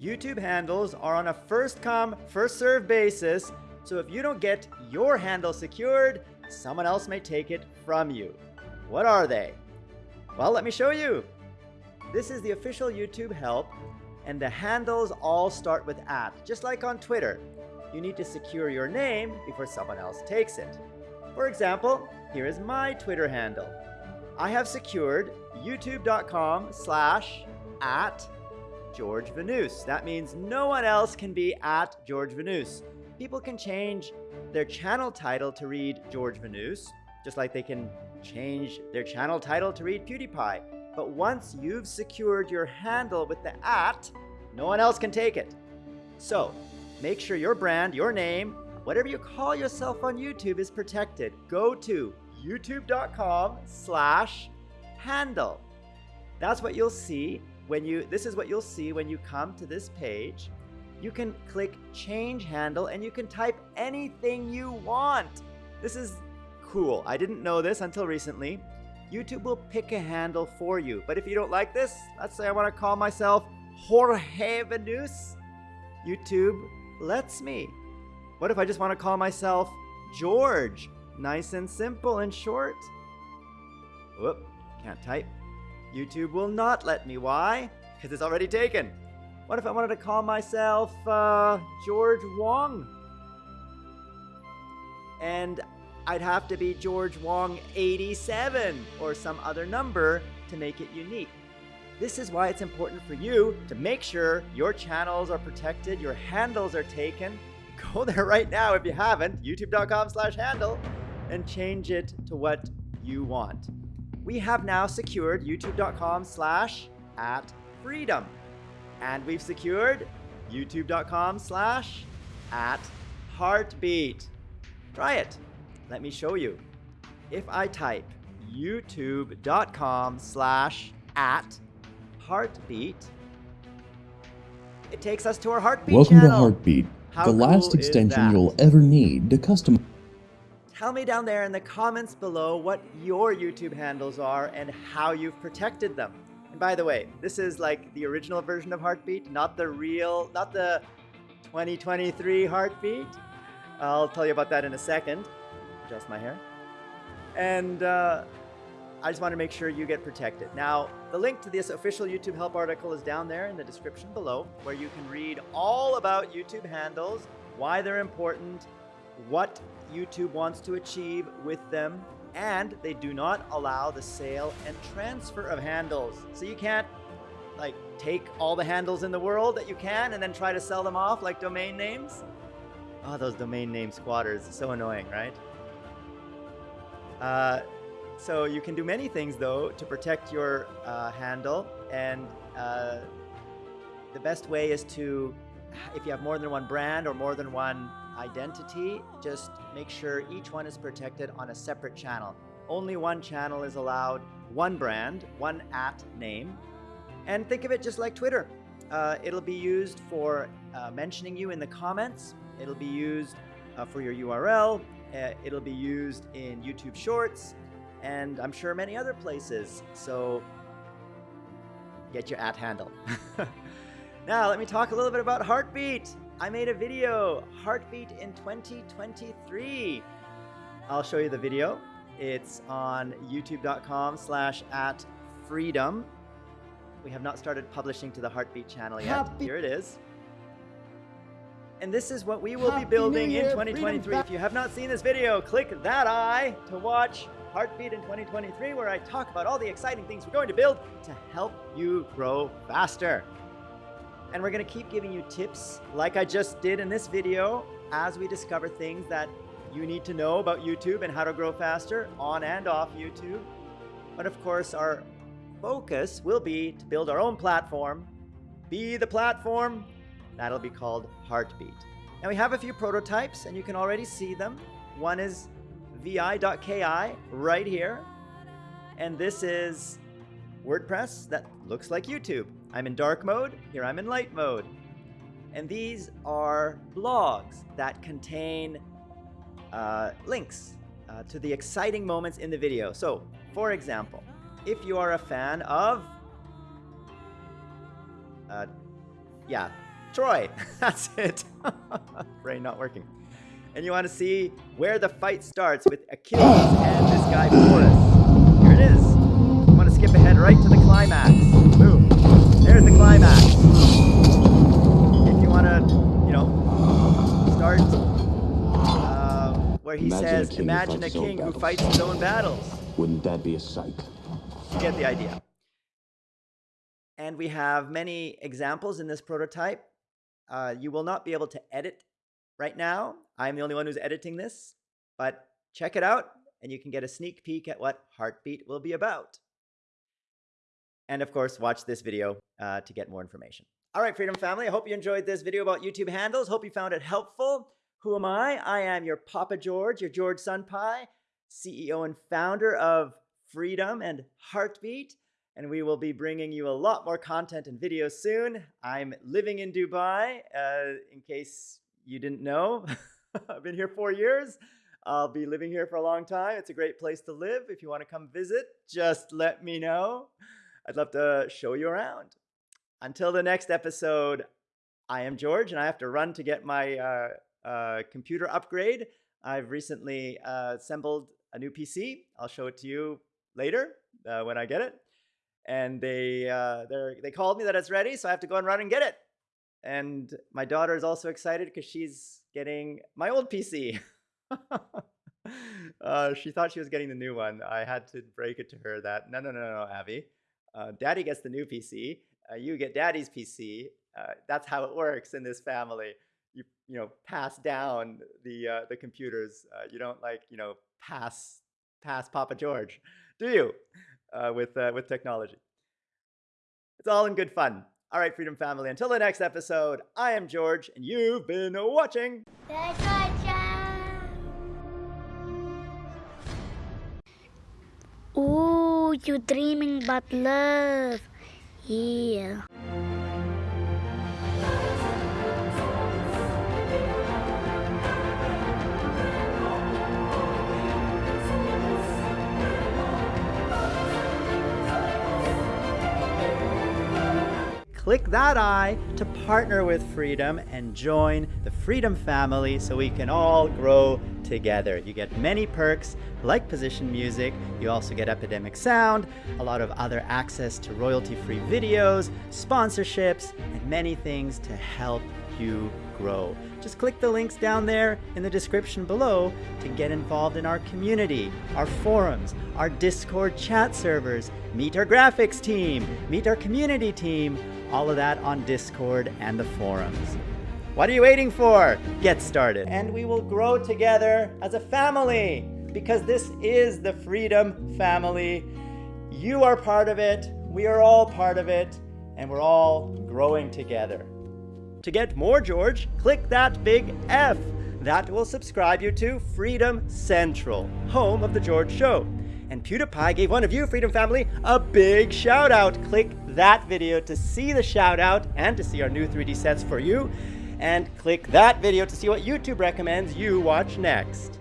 YouTube handles are on a first come, first serve basis, so if you don't get your handle secured, someone else may take it from you. What are they? Well, let me show you. This is the official YouTube help, and the handles all start with at, just like on Twitter. You need to secure your name before someone else takes it. For example, here is my Twitter handle. I have secured youtube.com slash at George Vanous. That means no one else can be at George Vanous. People can change their channel title to read George Vanous, just like they can change their channel title to read PewDiePie. But once you've secured your handle with the at, no one else can take it. So make sure your brand, your name, whatever you call yourself on YouTube is protected. Go to youtube.com slash handle. That's what you'll see when you, this is what you'll see when you come to this page. You can click change handle and you can type anything you want. This is cool. I didn't know this until recently. YouTube will pick a handle for you. But if you don't like this, let's say I want to call myself Jorge Vanous. YouTube lets me. What if I just want to call myself George? Nice and simple and short. Whoop, can't type. YouTube will not let me. Why? Because it's already taken. What if I wanted to call myself uh, George Wong? And I'd have to be George Wong 87 or some other number to make it unique. This is why it's important for you to make sure your channels are protected, your handles are taken. Go there right now if you haven't, youtube.com slash handle, and change it to what you want we have now secured youtube.com slash at freedom. And we've secured youtube.com slash at heartbeat. Try it. Let me show you. If I type youtube.com slash at heartbeat, it takes us to our heartbeat Welcome channel. to Heartbeat, How the cool last extension you'll ever need to customize. Tell me down there in the comments below what your YouTube handles are and how you've protected them. And by the way, this is like the original version of Heartbeat, not the real, not the 2023 Heartbeat. I'll tell you about that in a second. Adjust my hair. And uh, I just want to make sure you get protected. Now, the link to this official YouTube help article is down there in the description below, where you can read all about YouTube handles, why they're important, what YouTube wants to achieve with them, and they do not allow the sale and transfer of handles. So you can't like take all the handles in the world that you can and then try to sell them off like domain names. Oh, those domain name squatters, so annoying, right? Uh, so you can do many things though to protect your uh, handle and uh, the best way is to if you have more than one brand or more than one identity, just make sure each one is protected on a separate channel. Only one channel is allowed, one brand, one at name. And think of it just like Twitter. Uh, it'll be used for uh, mentioning you in the comments. It'll be used uh, for your URL. Uh, it'll be used in YouTube Shorts, and I'm sure many other places. So get your at handle. now, let me talk a little bit about Heartbeat. I made a video, Heartbeat in 2023. I'll show you the video. It's on youtube.com slash at freedom. We have not started publishing to the Heartbeat channel yet. Happy- Here it is. And this is what we will Happy be building in 2023. Freedom If you have not seen this video, click that eye to watch Heartbeat in 2023, where I talk about all the exciting things we're going to build to help you grow faster. And we're to keep giving you tips like I just did in this video as we discover things that you need to know about YouTube and how to grow faster on and off YouTube. But of course, our focus will be to build our own platform, be the platform. That'll be called Heartbeat. Now we have a few prototypes and you can already see them. One is vi.ki right here. And this is WordPress that looks like YouTube. I'm in dark mode, here I'm in light mode. And these are blogs that contain uh, links uh, to the exciting moments in the video. So, for example, if you are a fan of, uh, yeah, Troy. That's it. Brain not working. And you want to see where the fight starts with Achilles and this guy Boris. Here it is. You want to skip ahead right to the climax. Boom. There's the climax. If you want to, you know, start uh, where he Imagine says, who imagine a fights his own king who fights his own battles. Wouldn't that be a sight? You get the idea. And we have many examples in this prototype. Uh, you will not be able to edit right now. I'm the only one who's editing this, but check it out and you can get a sneak peek at what Heartbeat will be about. And of course, watch this video uh, to get more information. All right, Freedom Family, I hope you enjoyed this video about YouTube handles. Hope you found it helpful. Who am I? I am your Papa George, your George Sun Sunpie, CEO and founder of Freedom and Heartbeat. And we will be bringing you a lot more content and videos soon. I'm living in Dubai, uh, in case you didn't know. I've been here four years. I'll be living here for a long time. It's a great place to live. If you want to come visit, just let me know. I'd love to show you around. Until the next episode, I am George, and I have to run to get my uh, uh, computer upgrade. I've recently uh, assembled a new PC. I'll show it to you later uh, when I get it. And they uh, they called me that it's ready, so I have to go and run and get it. And my daughter is also excited because she's getting my old PC. uh, she thought she was getting the new one. I had to break it to her that no, no, no, no, Abby. Uh, Daddy gets the new PC. Uh, you get Daddy's PC. Uh, that's how it works in this family. You you know pass down the uh, the computers. Uh, you don't like you know pass pass Papa George, do you? Uh, with uh, with technology. It's all in good fun. All right, Freedom Family. Until the next episode, I am George, and you've been watching. Ooh, you dreaming but love. Yeah. Click that eye to partner with Freedom and join the Freedom family so we can all grow together. You get many perks like position music, you also get Epidemic Sound, a lot of other access to royalty free videos, sponsorships, and many things to help you grow. Just click the links down there in the description below to get involved in our community, our forums, our Discord chat servers, meet our graphics team, meet our community team, all of that on Discord and the forums. What are you waiting for? Get started. And we will grow together as a family because this is the Freedom Family. You are part of it, we are all part of it, and we're all growing together. To get more George, click that big F. That will subscribe you to Freedom Central, home of The George Show. And PewDiePie gave one of you, Freedom Family, a big shout out. Click that video to see the shout out and to see our new 3D sets for you. And click that video to see what YouTube recommends you watch next.